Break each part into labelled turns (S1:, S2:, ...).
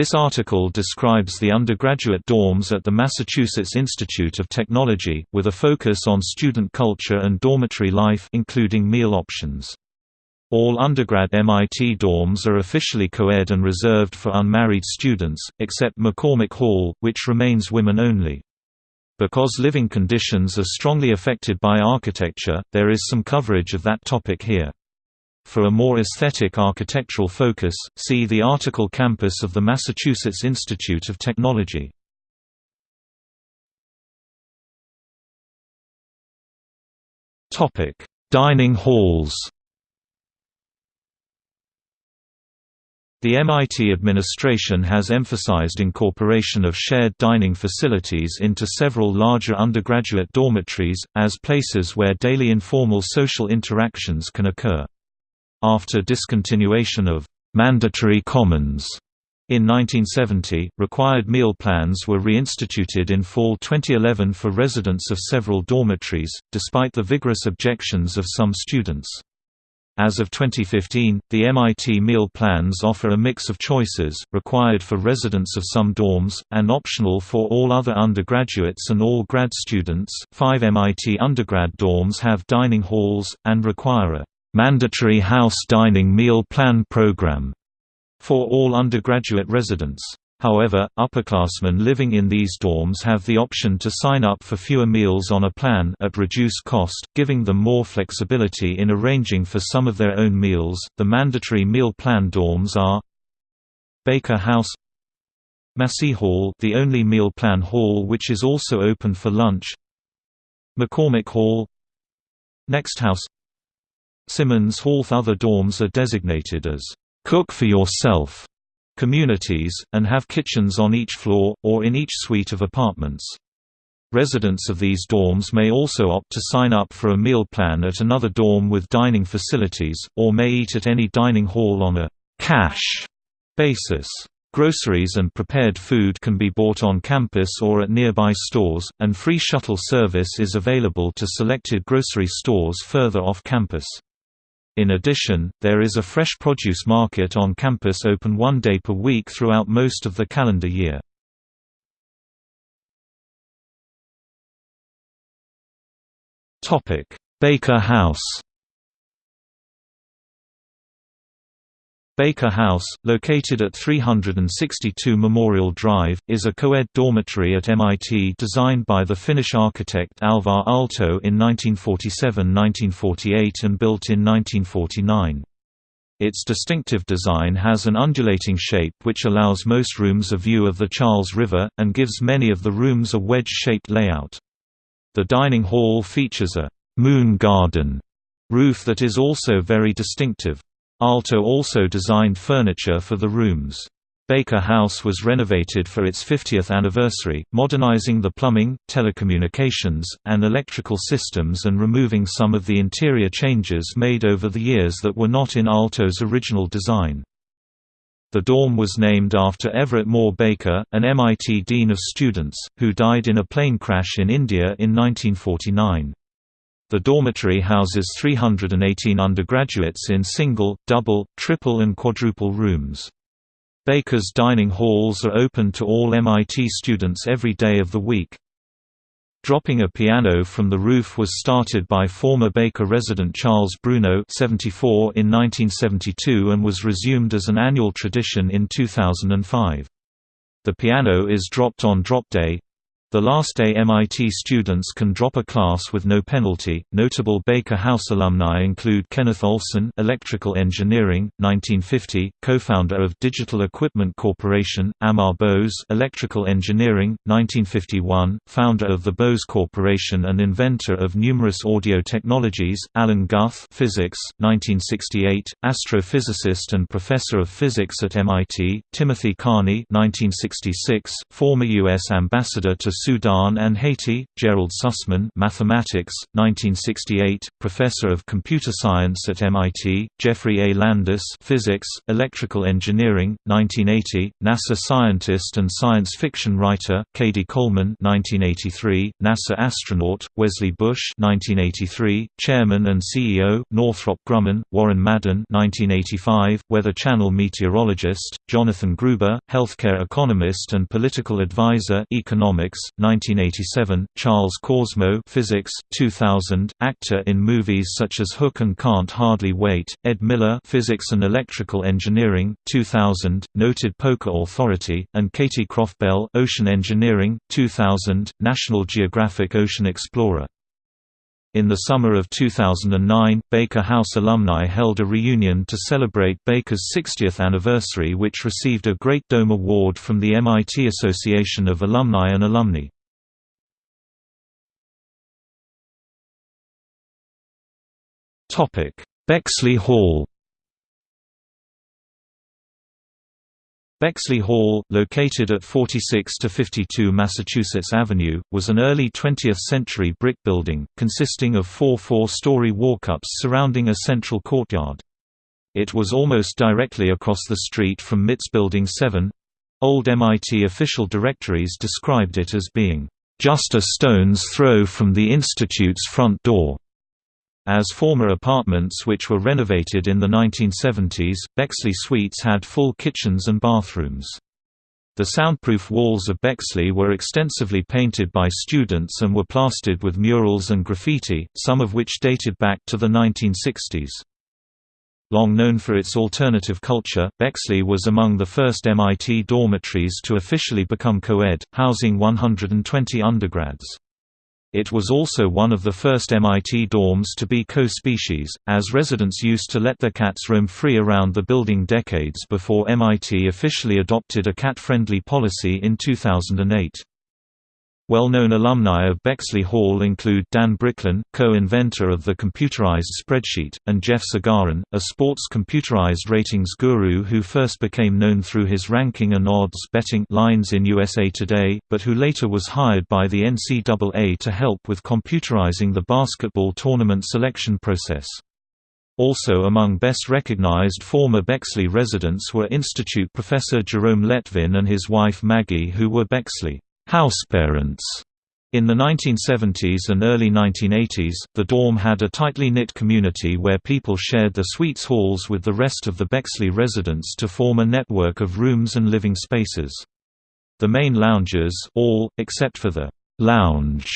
S1: This article describes the undergraduate dorms at the Massachusetts Institute of Technology, with a focus on student culture and dormitory life including meal options. All undergrad MIT dorms are officially co-ed and reserved for unmarried students, except McCormick Hall, which remains women-only. Because living conditions are strongly affected by architecture, there is some coverage of that topic here. For a more aesthetic architectural focus, see the article Campus of the Massachusetts Institute of Technology. Topic: Dining halls The MIT administration has emphasized incorporation of shared dining facilities into several larger undergraduate dormitories, as places where daily informal social interactions can occur. After discontinuation of mandatory commons in 1970, required meal plans were reinstituted in fall 2011 for residents of several dormitories, despite the vigorous objections of some students. As of 2015, the MIT meal plans offer a mix of choices, required for residents of some dorms, and optional for all other undergraduates and all grad students. Five MIT undergrad dorms have dining halls, and require a mandatory house dining meal plan program for all undergraduate residents. However, upperclassmen living in these dorms have the option to sign up for fewer meals on a plan at reduced cost, giving them more flexibility in arranging for some of their own meals. The mandatory meal plan dorms are Baker House, Maseeh Hall, the only meal plan hall which is also open for lunch, McCormick Hall, Next House, Simmons Hall other dorms are designated as cook for yourself communities, and have kitchens on each floor, or in each suite of apartments. Residents of these dorms may also opt to sign up for a meal plan at another dorm with dining facilities, or may eat at any dining hall on a cash basis. Groceries and prepared food can be bought on campus or at nearby stores, and free shuttle service is available to selected grocery stores further off campus. In addition, there is a fresh produce market on campus open one day per week throughout most of the calendar year. Baker House Baker House, located at 362 Memorial Drive, is a co-ed dormitory at MIT designed by the Finnish architect Alvar Aalto in 1947–1948 and built in 1949. Its distinctive design has an undulating shape which allows most rooms a view of the Charles River, and gives many of the rooms a wedge-shaped layout. The dining hall features a «moon garden» roof that is also very distinctive. Aalto also designed furniture for the rooms. Baker House was renovated for its 50th anniversary, modernizing the plumbing, telecommunications, and electrical systems and removing some of the interior changes made over the years that were not in Aalto's original design. The dorm was named after Everett Moore Baker, an MIT Dean of Students, who died in a plane crash in India in 1949. The dormitory houses 318 undergraduates in single, double, triple and quadruple rooms. Baker's dining halls are open to all MIT students every day of the week. Dropping a piano from the roof was started by former Baker resident Charles Bruno 74 in 1972 and was resumed as an annual tradition in 2005. The piano is dropped on drop day, the last day MIT students can drop a class with no penalty. Notable Baker House alumni include Kenneth Olsen, Electrical Engineering, 1950, co-founder of Digital Equipment Corporation; Amar Bose, Electrical Engineering, 1951, founder of the Bose Corporation and inventor of numerous audio technologies; Alan Guth, Physics, 1968, astrophysicist and professor of physics at MIT; Timothy Carney, 1966, former U.S. ambassador to Sudan and Haiti, Gerald Sussman Mathematics, 1968, Professor of Computer Science at MIT, Jeffrey A. Landis Physics, Electrical Engineering, 1980, NASA scientist and science fiction writer, Cady Coleman 1983, NASA astronaut, Wesley Bush 1983, Chairman and CEO, Northrop Grumman, Warren Madden 1985, Weather Channel meteorologist, Jonathan Gruber, healthcare economist and political advisor Economics, 1987, Charles Korsmo Physics, 2000, actor in movies such as Hook and Can't Hardly Wait, Ed Miller Physics and Electrical Engineering, 2000, noted poker authority, and Katie Croff Bell Ocean Engineering, 2000, National Geographic Ocean Explorer. In the summer of 2009, Baker House alumni held a reunion to celebrate Baker's 60th anniversary which received a Great Dome Award from the MIT Association of Alumni and Alumni. Bexley Hall Bexley Hall, located at 46 to 52 Massachusetts Avenue, was an early 20th-century brick building, consisting of four four-story walk-ups surrounding a central courtyard. It was almost directly across the street from MIT's Building 7. Old MIT official directories described it as being, "...just a stone's throw from the Institute's front door." As former apartments which were renovated in the 1970s, Bexley Suites had full kitchens and bathrooms. The soundproof walls of Bexley were extensively painted by students and were plastered with murals and graffiti, some of which dated back to the 1960s. Long known for its alternative culture, Bexley was among the first MIT dormitories to officially become co-ed, housing 120 undergrads. It was also one of the first MIT dorms to be co-species, as residents used to let their cats roam free around the building decades before MIT officially adopted a cat-friendly policy in 2008. Well-known alumni of Bexley Hall include Dan Bricklin, co-inventor of the computerized spreadsheet, and Jeff Sagarin, a sports computerized ratings guru who first became known through his ranking and odds betting lines in USA Today, but who later was hired by the NCAA to help with computerizing the basketball tournament selection process. Also among best recognized former Bexley residents were Institute professor Jerome Lettvin and his wife Maggie who were Bexley houseparents. In the 1970s and early 1980s, the dorm had a tightly knit community where people shared the suites halls with the rest of the Bexley residents to form a network of rooms and living spaces. The main lounges all, except for the «lounge»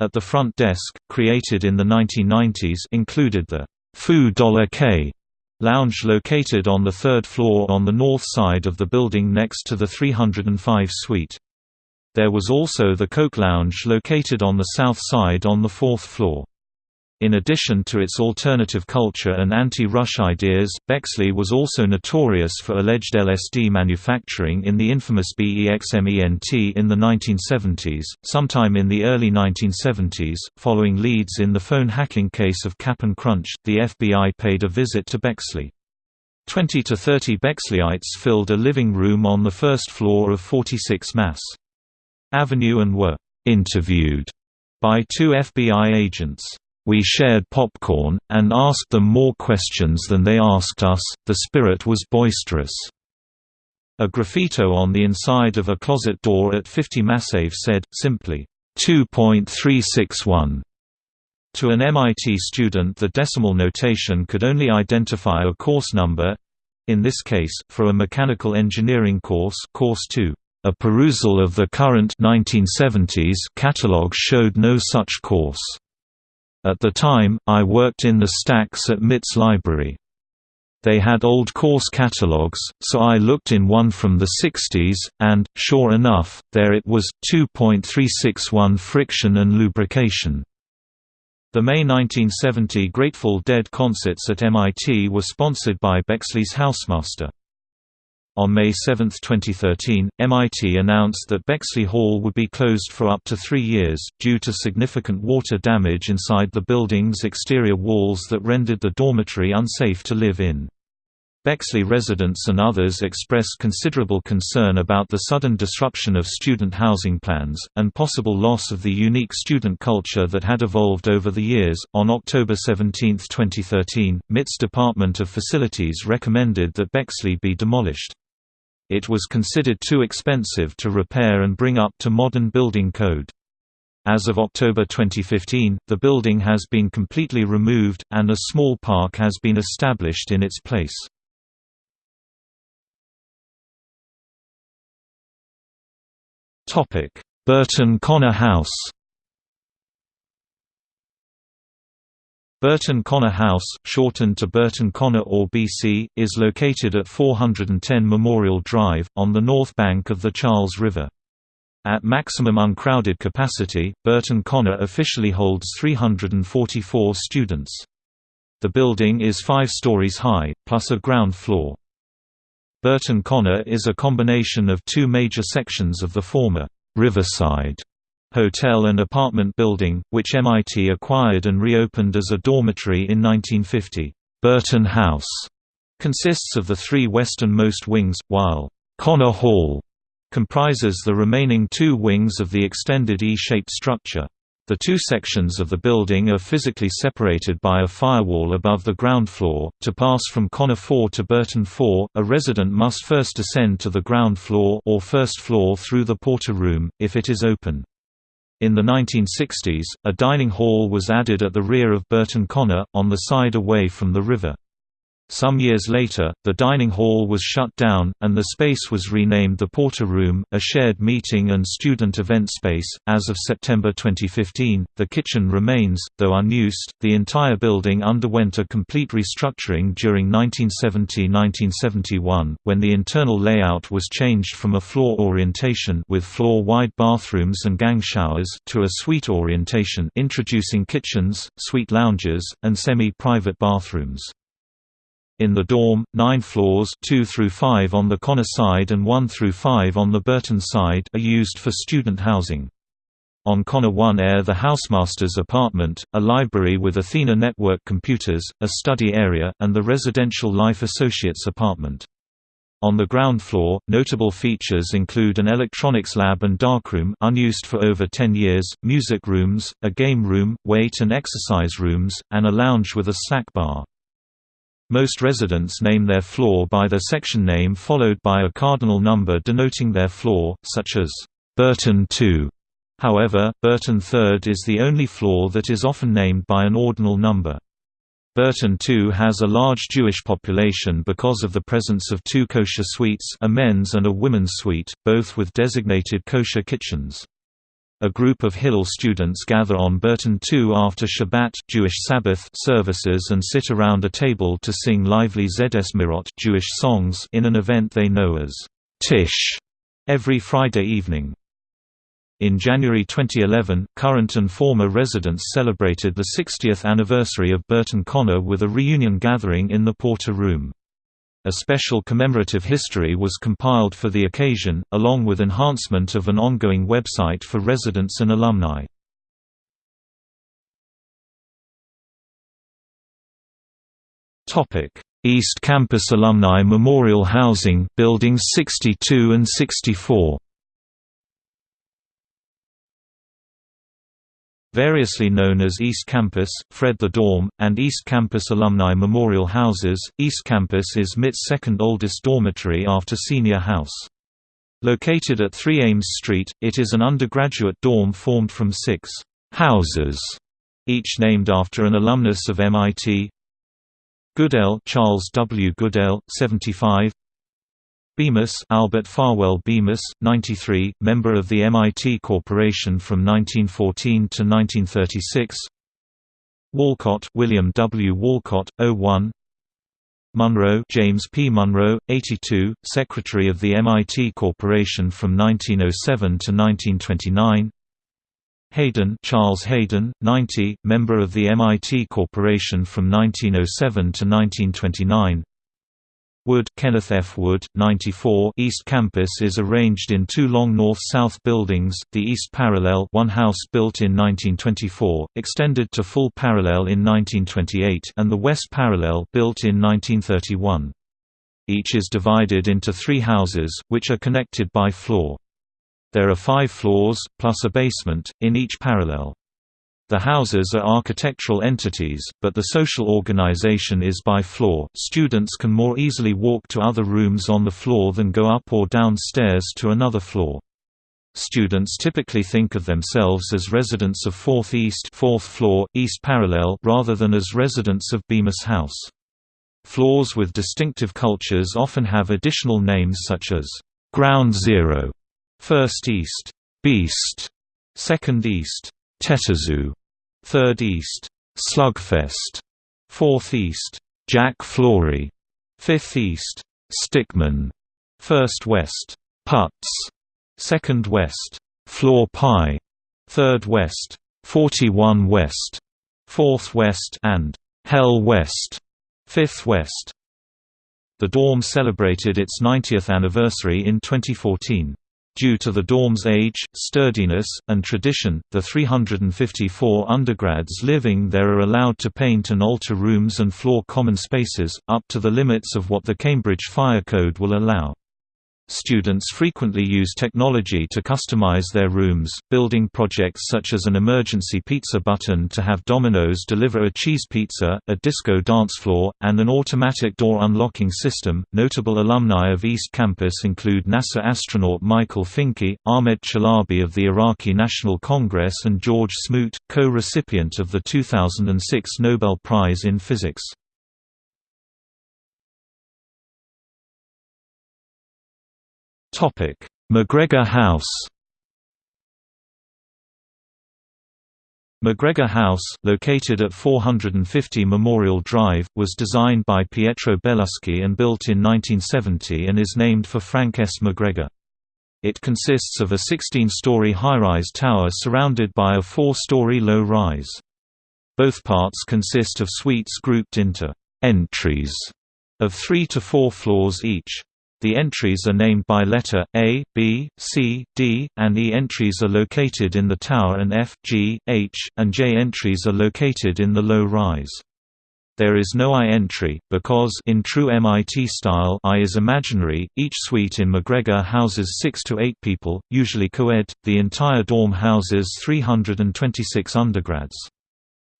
S1: at the front desk, created in the 1990s included the Foo Dollar K lounge located on the third floor on the north side of the building next to the 305 suite. There was also the Coke Lounge located on the south side on the fourth floor. In addition to its alternative culture and anti-rush ideas, Bexley was also notorious for alleged LSD manufacturing in the infamous BEXMENT in the 1970s. Sometime in the early 1970s, following leads in the phone hacking case of Cap'n Crunch, the FBI paid a visit to Bexley. Twenty to thirty Bexleyites filled a living room on the first floor of 46 Mass. Avenue and were interviewed by two FBI agents. We shared popcorn, and asked them more questions than they asked us, the spirit was boisterous. A graffito on the inside of a closet door at 50 Mass Ave said, simply, 2.361. To an MIT student the decimal notation could only identify a course number—in this case, for a mechanical engineering course course 2. A perusal of the current 1970s catalog showed no such course. At the time, I worked in the stacks at MIT's library. They had old course catalogs, so I looked in one from the 60s, and, sure enough, there it was, 2.361 friction and lubrication. The May 1970 Grateful Dead concerts at MIT were sponsored by Bexley's Housemaster. On May 7, 2013, MIT announced that Bexley Hall would be closed for up to three years, due to significant water damage inside the building's exterior walls that rendered the dormitory unsafe to live in. Bexley residents and others expressed considerable concern about the sudden disruption of student housing plans, and possible loss of the unique student culture that had evolved over the years. On October 17, 2013, MIT's Department of Facilities recommended that Bexley be demolished. It was considered too expensive to repair and bring up to modern building code. As of October 2015, the building has been completely removed, and a small park has been established in its place. Burton Conner House Burton Conner House, shortened to Burton Conner or BC, is located at 410 Memorial Drive, on the north bank of the Charles River. At maximum uncrowded capacity, Burton Conner officially holds 344 students. The building is five stories high, plus a ground floor. Burton Conner is a combination of two major sections of the former Riverside hotel and apartment building, which MIT acquired and reopened as a dormitory in 1950. Burton House consists of the three westernmost wings, while Conner Hall comprises the remaining two wings of the extended E-shaped structure. The two sections of the building are physically separated by a firewall above the ground floor. To pass from Conner 4 to Burton 4, a resident must first ascend to the ground floor or first floor through the porter room, if it is open. In the 1960s, a dining hall was added at the rear of Burton Conner, on the side away from the river. Some years later, the dining hall was shut down, and the space was renamed the Porter Room, a shared meeting and student event space. As of September 2015, the kitchen remains, though unused. The entire building underwent a complete restructuring during 1970 1971, when the internal layout was changed from a floor orientation with floor wide bathrooms and gang showers to a suite orientation, introducing kitchens, suite lounges, and semi private bathrooms. In the dorm, nine floors 2 through 5 on the Conner side and 1 through 5 on the Burton side are used for student housing. On Conner 1 air the housemaster's apartment, a library with Athena network computers, a study area, and the residential life associates apartment. On the ground floor, notable features include an electronics lab and darkroom unused for over 10 years, music rooms, a game room, weight and exercise rooms, and a lounge with a snack bar. Most residents name their floor by their section name followed by a cardinal number denoting their floor, such as Burton 2. However, Burton 3rd is the only floor that is often named by an ordinal number. Burton 2 has a large Jewish population because of the presence of two kosher suites a men's and a women's suite, both with designated kosher kitchens. A group of Hillel students gather on Burton 2 after Shabbat Jewish Sabbath services and sit around a table to sing lively Zedesmirot Jewish songs in an event they know as Tish every Friday evening. In January 2011, current and former residents celebrated the 60th anniversary of Burton Conner with a reunion gathering in the Porter Room. A special commemorative history was compiled for the occasion, along with enhancement of an ongoing website for residents and alumni. East Campus Alumni Memorial Housing Buildings 62 and 64 Variously known as East Campus, Fred the Dorm, and East Campus Alumni Memorial Houses, East Campus is MIT's second oldest dormitory after Senior House. Located at 3 Ames Street, it is an undergraduate dorm formed from six «houses», each named after an alumnus of MIT Goodell Charles W. Goodell, 75 Bemis Albert Farwell Bemis, 93, member of the MIT Corporation from 1914 to 1936 Walcott William W. Walcott, 01 Munro James P. Munro, 82, Secretary of the MIT Corporation from 1907 to 1929 Hayden Charles Hayden, 90, member of the MIT Corporation from 1907 to 1929 Wood Kenneth F. Wood, 94 East Campus is arranged in two long north-south buildings, the East Parallel one house built in 1924, extended to full parallel in 1928 and the West Parallel built in 1931. Each is divided into three houses, which are connected by floor. There are five floors, plus a basement, in each parallel. The houses are architectural entities, but the social organization is by floor. Students can more easily walk to other rooms on the floor than go up or down stairs to another floor. Students typically think of themselves as residents of 4th East, 4th floor, East Parallel rather than as residents of Bemis House. Floors with distinctive cultures often have additional names such as Ground Zero, First East, Beast, Second East, Tetazoo, Third East, Slugfest, Fourth East, Jack Florey, Fifth East, Stickman, First West, Putz, Second West, Floor Pie, Third West, 41 West, Fourth West and Hell West, Fifth West. The dorm celebrated its 90th anniversary in 2014. Due to the dorm's age, sturdiness, and tradition, the 354 undergrads living there are allowed to paint and alter rooms and floor common spaces, up to the limits of what the Cambridge Fire Code will allow. Students frequently use technology to customize their rooms, building projects such as an emergency pizza button to have Domino's deliver a cheese pizza, a disco dance floor, and an automatic door unlocking system. Notable alumni of East Campus include NASA astronaut Michael Fincke, Ahmed Chalabi of the Iraqi National Congress, and George Smoot, co recipient of the 2006 Nobel Prize in Physics. Topic: MacGregor House. MacGregor House, located at 450 Memorial Drive, was designed by Pietro Belluschi and built in 1970 and is named for Frank S. MacGregor. It consists of a 16-story high-rise tower surrounded by a four-story low-rise. Both parts consist of suites grouped into «entries» of three to four floors each. The entries are named by letter A, B, C, D, and E entries are located in the tower and F, G, H, and J entries are located in the low rise. There is no I entry, because in true MIT style I is imaginary. Each suite in MacGregor houses 6 to 8 people, usually co-ed. The entire dorm houses 326 undergrads.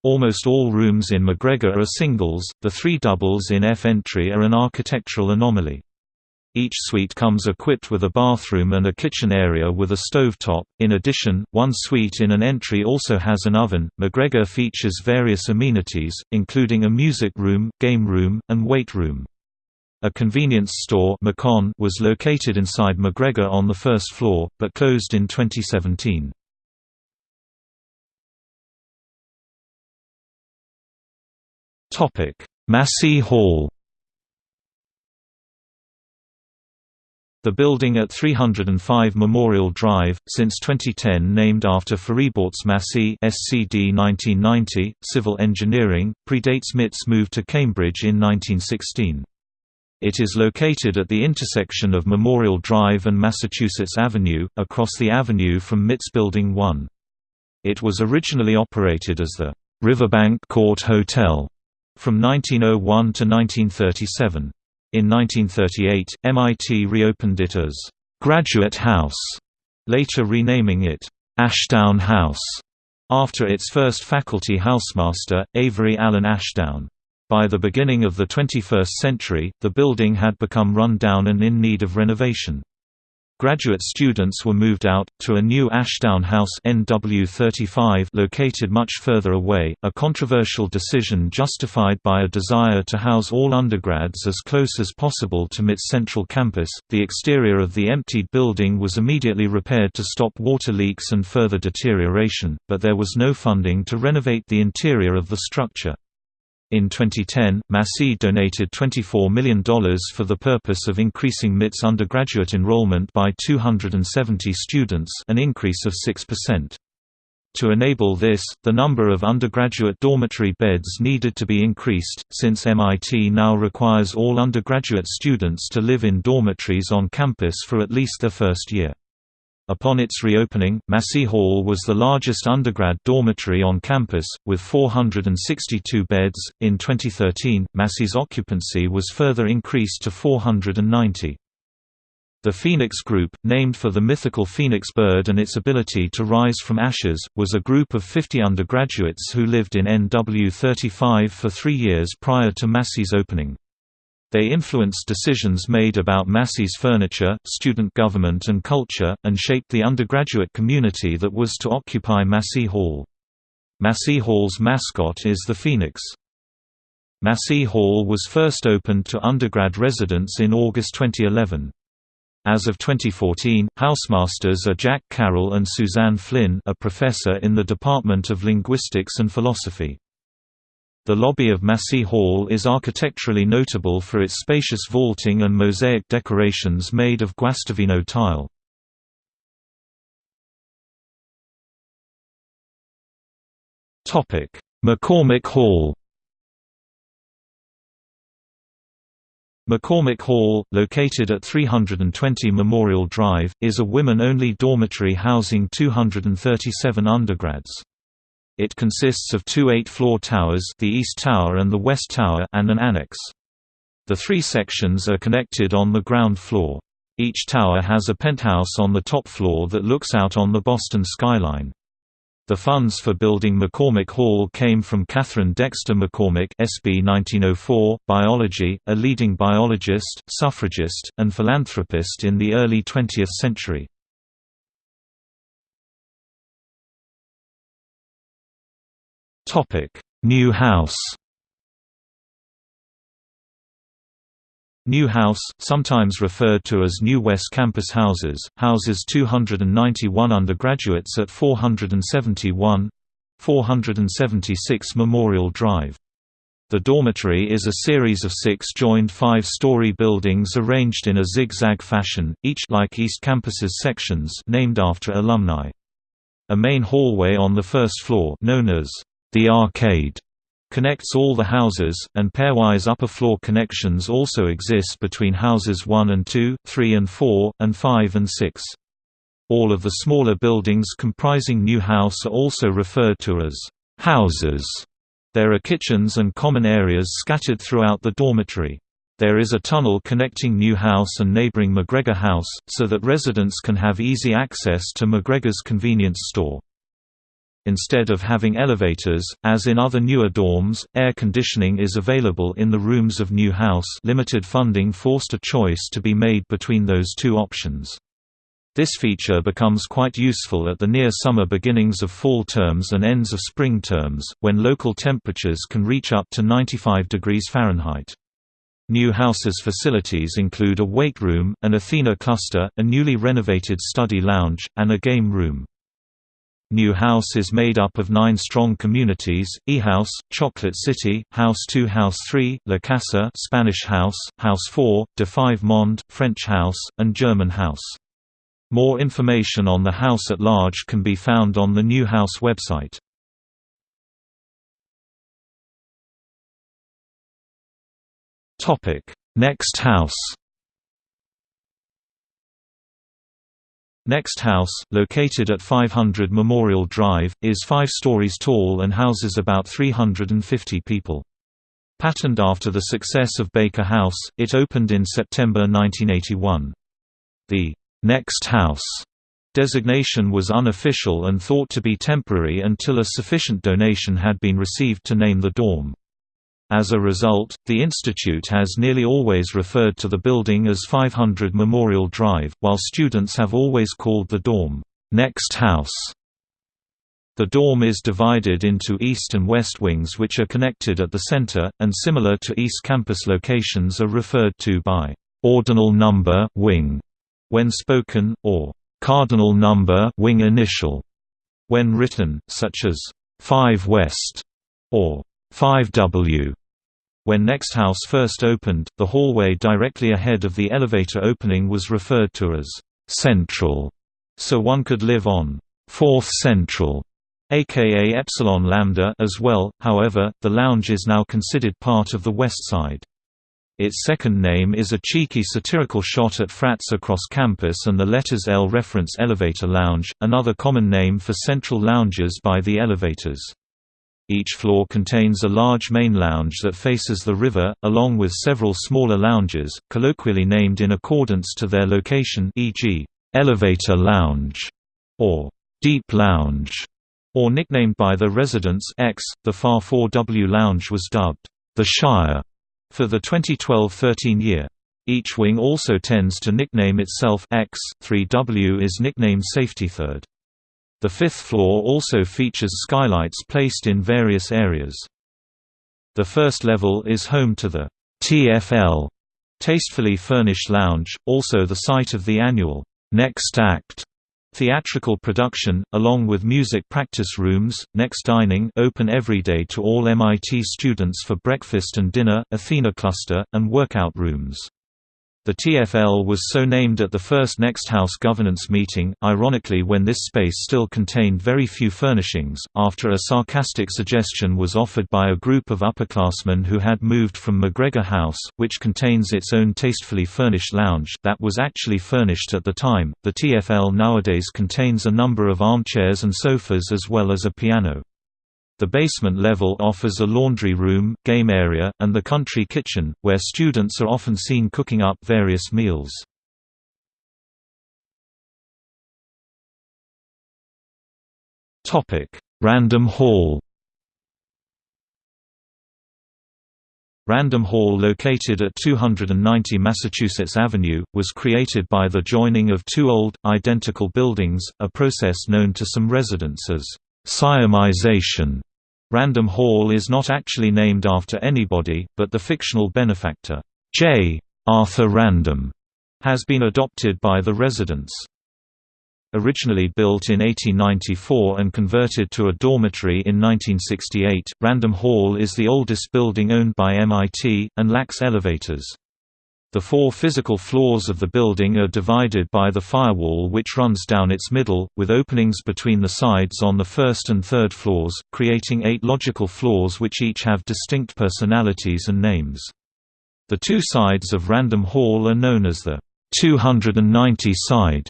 S1: Almost all rooms in MacGregor are singles, the three doubles in F entry are an architectural anomaly. Each suite comes equipped with a bathroom and a kitchen area with a stovetop. In addition, one suite in an entry also has an oven. MacGregor features various amenities, including a music room, game room, and weight room. A convenience store was located inside MacGregor on the first floor, but closed in 2017. Maseeh Hall The building at 305 Memorial Drive, since 2010 named after Fariborz Maseeh SCD 1990, civil engineering, predates MIT's move to Cambridge in 1916. It is located at the intersection of Memorial Drive and Massachusetts Avenue, across the avenue from MIT's Building 1. It was originally operated as the Riverbank Court Hotel from 1901 to 1937. In 1938, MIT reopened it as Graduate House, later renaming it Ashdown House, after its first faculty housemaster, Avery Allen Ashdown. By the beginning of the 21st century, the building had become run down and in need of renovation. Graduate students were moved out, to a new Ashdown House NW35 located much further away, a controversial decision justified by a desire to house all undergrads as close as possible to MIT's central campus. The exterior of the emptied building was immediately repaired to stop water leaks and further deterioration, but there was no funding to renovate the interior of the structure. In 2010, Maseeh donated $24 million for the purpose of increasing MIT's undergraduate enrollment by 270 students an increase of 6%. To enable this, the number of undergraduate dormitory beds needed to be increased, since MIT now requires all undergraduate students to live in dormitories on campus for at least their first year. Upon its reopening, Maseeh Hall was the largest undergrad dormitory on campus, with 462 beds. In 2013, Maseeh's occupancy was further increased to 490. The Phoenix Group, named for the mythical phoenix bird and its ability to rise from ashes, was a group of 50 undergraduates who lived in NW 35 for three years prior to Maseeh's opening. They influenced decisions made about Maseeh's furniture, student government and culture, and shaped the undergraduate community that was to occupy Maseeh Hall. Maseeh Hall's mascot is the phoenix. Maseeh Hall was first opened to undergrad residents in August 2011. As of 2014, housemasters are Jack Carroll and Suzanne Flynn a professor in the Department of Linguistics and Philosophy. The lobby of Maseeh Hall is architecturally notable for its spacious vaulting and mosaic decorations made of Guastavino tile. McCormick Hall McCormick Hall, located at 320 Memorial Drive, is a women-only dormitory housing 237 undergrads. It consists of two eight-floor towers the East Tower and the West Tower and an annex. The three sections are connected on the ground floor. Each tower has a penthouse on the top floor that looks out on the Boston skyline. The funds for building McCormick Hall came from Katharine Dexter McCormick SB 1904, biology, a leading biologist, suffragist, and philanthropist in the early 20th century. Topic: New House. New House, sometimes referred to as New West Campus Houses, houses 291 undergraduates at 471 476 Memorial Drive. The dormitory is a series of six joined five-story buildings arranged in a zigzag fashion, each like East Campus's sections named after alumni. A main hallway on the first floor known as the arcade connects all the houses, and pairwise upper-floor connections also exist between houses 1 and 2, 3 and 4, and 5 and 6. All of the smaller buildings comprising New House are also referred to as houses. There are kitchens and common areas scattered throughout the dormitory. There is a tunnel connecting New House and neighboring MacGregor House, so that residents can have easy access to MacGregor's convenience store. Instead of having elevators, as in other newer dorms, air conditioning is available in the rooms of New House limited funding forced a choice to be made between those two options. This feature becomes quite useful at the near summer beginnings of fall terms and ends of spring terms, when local temperatures can reach up to 95 degrees Fahrenheit. New House's facilities include a weight room, an Athena cluster, a newly renovated study lounge, and a game room. New House is made up of nine strong communities, E-House, Chocolate City, House 2 House 3, La Casa Spanish House, House 4, De Five Monde, French House, and German House. More information on the house at large can be found on the New House website. Next House Next House, located at 500 Memorial Drive, is five stories tall and houses about 350 people. Patterned after the success of Baker House, it opened in September 1981. The «Next House» designation was unofficial and thought to be temporary until a sufficient donation had been received to name the dorm. As a result, the institute has nearly always referred to the building as 500 Memorial Drive, while students have always called the dorm, "'Next House'". The dorm is divided into east and west wings which are connected at the center, and similar to East Campus locations are referred to by "'ordinal number wing' when spoken, or "'cardinal number wing initial' when written, such as "'5 West' or 5W. When Next House first opened, the hallway directly ahead of the elevator opening was referred to as Central, so one could live on Fourth Central, aka Epsilon Lambda as well. However, the lounge is now considered part of the West Side. Its second name is a cheeky satirical shot at frats across campus and the letters L reference elevator lounge, another common name for central lounges by the elevators. Each floor contains a large main lounge that faces the river, along with several smaller lounges, colloquially named in accordance to their location e.g., elevator lounge or deep lounge, or nicknamed by the residents X. The Far 4W lounge was dubbed the Shire for the 2012-13 year. Each wing also tends to nickname itself X. 3W is nicknamed Safety Third. The fifth floor also features skylights placed in various areas. The first level is home to the TFL Tastefully Furnished Lounge, also the site of the annual Next Act theatrical production, along with music practice rooms, Next Dining open every day to all MIT students for breakfast and dinner, Athena Cluster, and workout rooms. The TFL was so named at the first Next House governance meeting, ironically when this space still contained very few furnishings, after a sarcastic suggestion was offered by a group of upperclassmen who had moved from MacGregor House, which contains its own tastefully furnished lounge, that was actually furnished at the time. The TFL nowadays contains a number of armchairs and sofas as well as a piano. The basement level offers a laundry room, game area, and the country kitchen, where students are often seen cooking up various meals. Random Hall Random Hall located at 290 Massachusetts Avenue, was created by the joining of two old, identical buildings, a process known to some residents as siamization. Random Hall is not actually named after anybody, but the fictional benefactor, J. Arthur Random, has been adopted by the residents. Originally built in 1894 and converted to a dormitory in 1968, Random Hall is the oldest building owned by MIT, and lacks elevators. The four physical floors of the building are divided by the firewall which runs down its middle, with openings between the sides on the first and third floors, creating eight logical floors which each have distinct personalities and names. The two sides of Random Hall are known as the 290 side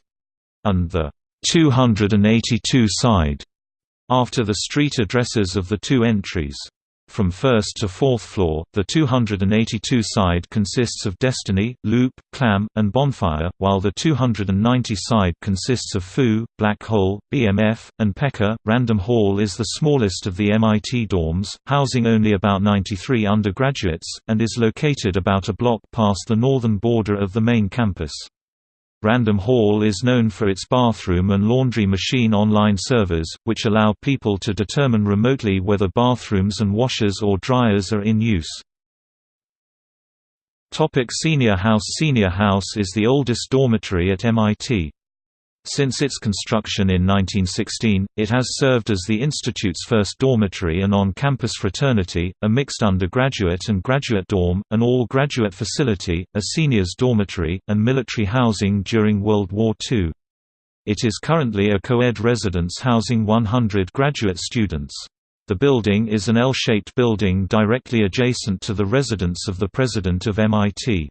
S1: and the 282 side, after the street addresses of the two entries. From first to fourth floor, the 282 side consists of Destiny, Loop, Clam, and Bonfire, while the 290 side consists of Foo, Black Hole, BMF, and Pecker. Random Hall is the smallest of the MIT dorms, housing only about 93 undergraduates, and is located about a block past the northern border of the main campus. Random Hall is known for its bathroom and laundry machine online servers, which allow people to determine remotely whether bathrooms and washers or dryers are in use. Topic Senior House Senior House is the oldest dormitory at MIT. Since its construction in 1916, it has served as the Institute's first dormitory and on-campus fraternity, a mixed undergraduate and graduate dorm, an all-graduate facility, a seniors dormitory, and military housing during World War II. It is currently a co-ed residence housing 100 graduate students. The building is an L-shaped building directly adjacent to the residence of the President of MIT.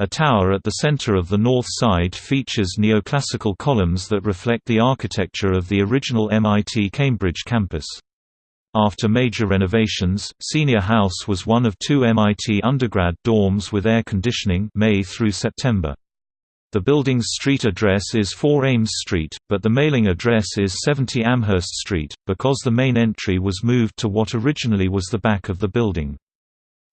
S1: A tower at the center of the north side features neoclassical columns that reflect the architecture of the original MIT Cambridge campus. After major renovations, Senior House was one of two MIT undergrad dorms with air conditioning May through September. The building's street address is 4 Ames Street, but the mailing address is 70 Amherst Street, because the main entry was moved to what originally was the back of the building.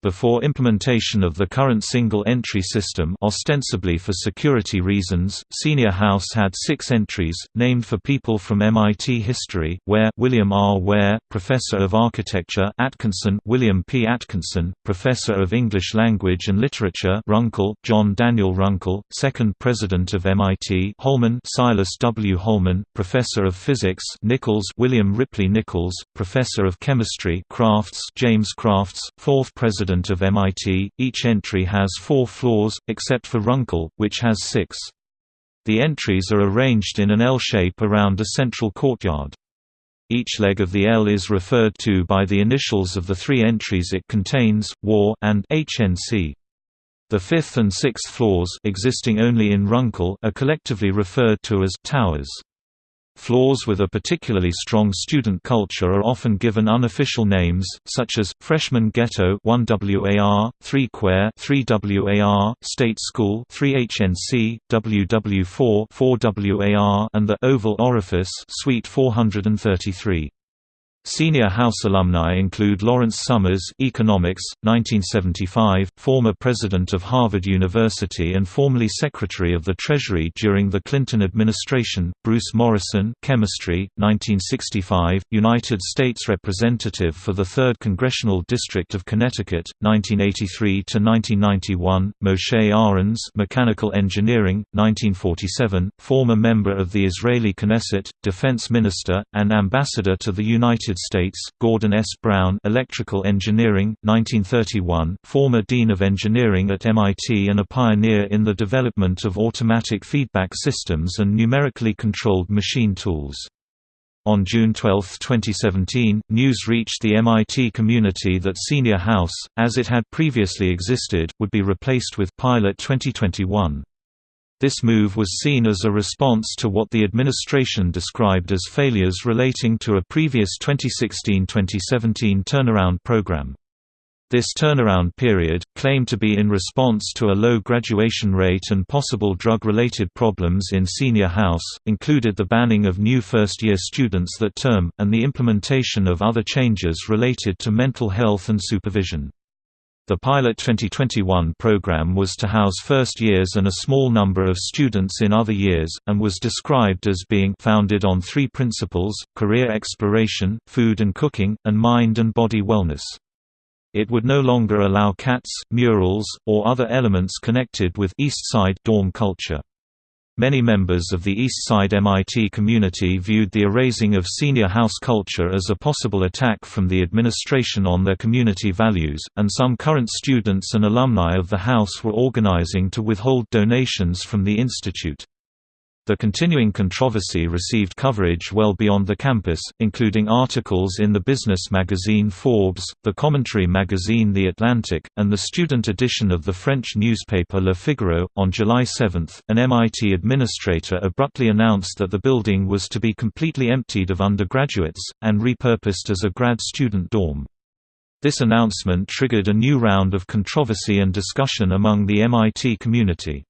S1: Before implementation of the current single-entry system ostensibly for security reasons, Senior House had six entries, named for people from MIT history, Ware William R. Ware, Professor of Architecture Atkinson William P. Atkinson, Professor of English Language and Literature Runkle John Daniel Runkle, Second President of MIT Holman Silas W. Holman, Professor of Physics Nichols William Ripley Nichols, Professor of Chemistry Crafts James Crafts, Fourth President President of MIT. Each entry has four floors, except for Runkle, which has six. The entries are arranged in an L shape around a central courtyard. Each leg of the L is referred to by the initials of the three entries it contains, WAR and HNC. The fifth and sixth floors existing only in Runkle are collectively referred to as «towers». Floors with a particularly strong student culture are often given unofficial names, such as, Freshman Ghetto 1WAR, 3 Quare 3WAR, State School 3HNC, WW4 4WAR and the Oval Orifice Suite 433. Senior House alumni include Lawrence Summers Economics, 1975, former president of Harvard University and formerly Secretary of the Treasury during the Clinton administration, Bruce Morrison Chemistry, 1965, United States Representative for the 3rd Congressional District of Connecticut, 1983–1991, Moshe Arens Mechanical Engineering, 1947, former member of the Israeli Knesset, Defense Minister, and Ambassador to the United United States, Gordon S. Brown Electrical Engineering, 1931, former Dean of Engineering at MIT and a pioneer in the development of automatic feedback systems and numerically controlled machine tools. On June 12, 2017, news reached the MIT community that Senior House, as it had previously existed, would be replaced with Pilot 2021. This move was seen as a response to what the administration described as failures relating to a previous 2016–2017 turnaround program. This turnaround period, claimed to be in response to a low graduation rate and possible drug-related problems in senior house, included the banning of new first-year students that term, and the implementation of other changes related to mental health and supervision. The Pilot 2021 program was to house first years and a small number of students in other years, and was described as being founded on three principles, career exploration, food and cooking, and mind and body wellness. It would no longer allow cats, murals, or other elements connected with East Side dorm culture. Many members of the East Side MIT community viewed the erasing of senior house culture as a possible attack from the administration on their community values, and some current students and alumni of the house were organizing to withhold donations from the institute. The continuing controversy received coverage well beyond the campus, including articles in the business magazine Forbes, the commentary magazine The Atlantic, and the student edition of the French newspaper Le Figaro. On July 7, an MIT administrator abruptly announced that the building was to be completely emptied of undergraduates, and repurposed as a grad student dorm. This announcement triggered a new round of controversy and discussion among the MIT community.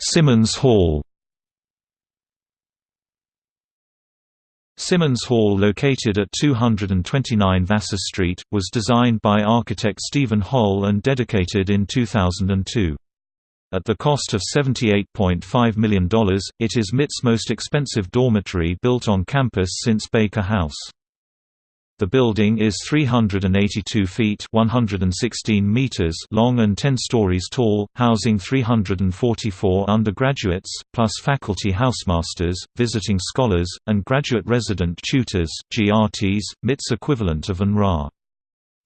S2: Simmons Hall.
S1: Simmons Hall located at 229 Vassar Street, was designed by architect Steven Holl and dedicated in 2002. At the cost of $78.5 million, it is MIT's most expensive dormitory built on campus since Baker House. The building is 382 feet 116 meters long and 10 stories tall, housing 344 undergraduates, plus faculty housemasters, visiting scholars, and graduate resident tutors GRTs, MIT's equivalent of UNRA.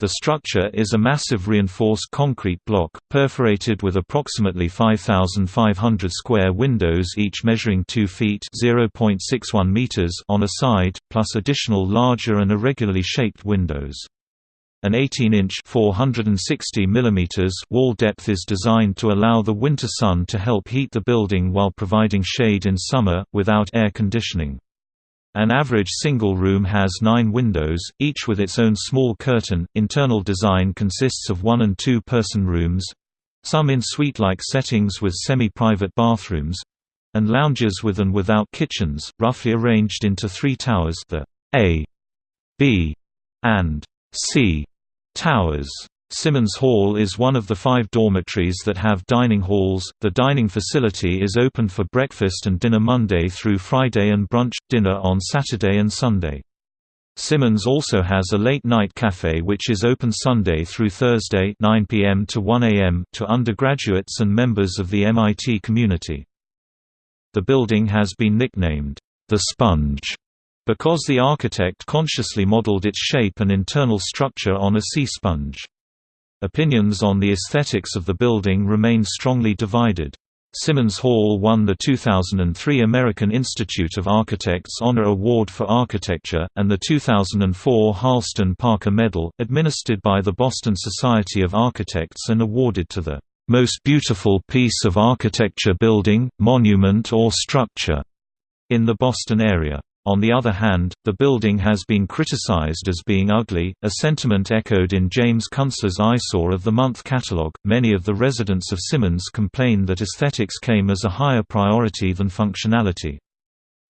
S1: The structure is a massive reinforced concrete block, perforated with approximately 5,500 square windows each measuring 2 feet meters on a side, plus additional larger and irregularly shaped windows. An 18-inch wall depth is designed to allow the winter sun to help heat the building while providing shade in summer, without air conditioning. An average single room has nine windows, each with its own small curtain. Internal design consists of one and two person rooms some in suite-like settings with semi-private bathrooms and lounges with and without kitchens, roughly arranged into three towers the A, B, and C towers. Simmons Hall is one of the five dormitories that have dining halls. The dining facility is open for breakfast and dinner Monday through Friday and brunch dinner on Saturday and Sunday. Simmons also has a late-night cafe which is open Sunday through Thursday 9 p.m. to 1 a.m. to undergraduates and members of the MIT community. The building has been nicknamed, "...the Sponge", because the architect consciously modeled its shape and internal structure on a sea sponge. Opinions on the aesthetics of the building remain strongly divided. Simmons Hall won the 2003 American Institute of Architects Honor Award for Architecture, and the 2004 Harleston Parker Medal, administered by the Boston Society of Architects and awarded to the "...most beautiful piece of architecture building, monument or structure," in the Boston area. On the other hand, the building has been criticized as being ugly, a sentiment echoed in James Kunstler's Eyesore of the Month catalog. Many of the residents of Simmons complain that aesthetics came as a higher priority than functionality.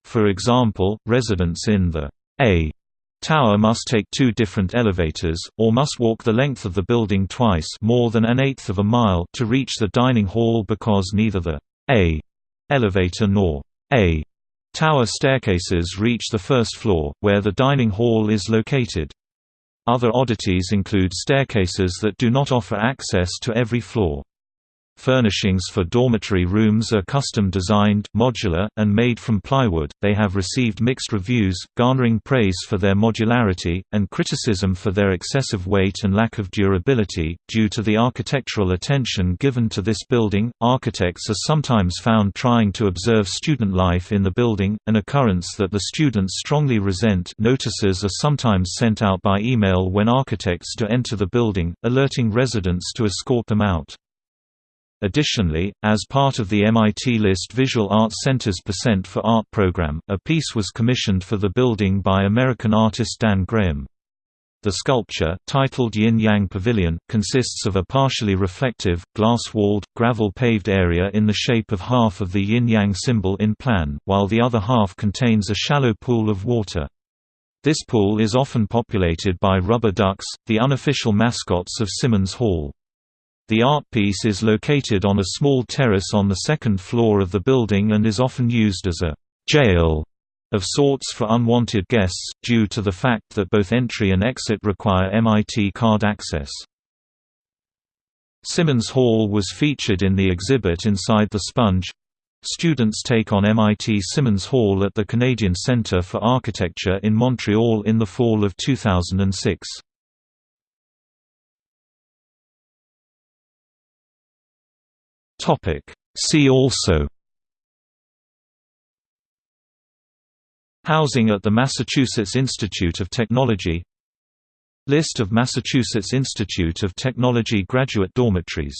S1: For example, residents in the A tower must take two different elevators, or must walk the length of the building twice more than an eighth of a mile to reach the dining hall because neither the A elevator nor A Tower staircases reach the first floor, where the dining hall is located. Other oddities include staircases that do not offer access to every floor. Furnishings for dormitory rooms are custom designed, modular, and made from plywood. They have received mixed reviews, garnering praise for their modularity, and criticism for their excessive weight and lack of durability. Due to the architectural attention given to this building, architects are sometimes found trying to observe student life in the building, an occurrence that the students strongly resent. Notices are sometimes sent out by email when architects do enter the building, alerting residents to escort them out. Additionally, as part of the MIT List Visual Arts Center's Percent for Art program, a piece was commissioned for the building by American artist Dan Graham. The sculpture, titled Yin Yang Pavilion, consists of a partially reflective, glass-walled, gravel-paved area in the shape of half of the yin-yang symbol in plan, while the other half contains a shallow pool of water. This pool is often populated by rubber ducks, the unofficial mascots of Simmons Hall. The art piece is located on a small terrace on the second floor of the building and is often used as a «jail» of sorts for unwanted guests, due to the fact that both entry and exit require MIT card access. Simmons Hall was featured in the exhibit Inside the Sponge. Students take on MIT Simmons Hall at the Canadian Centre for Architecture in Montreal in the fall of 2006.
S2: Topic. See also
S1: Housing at the Massachusetts Institute of Technology List of Massachusetts Institute of Technology graduate dormitories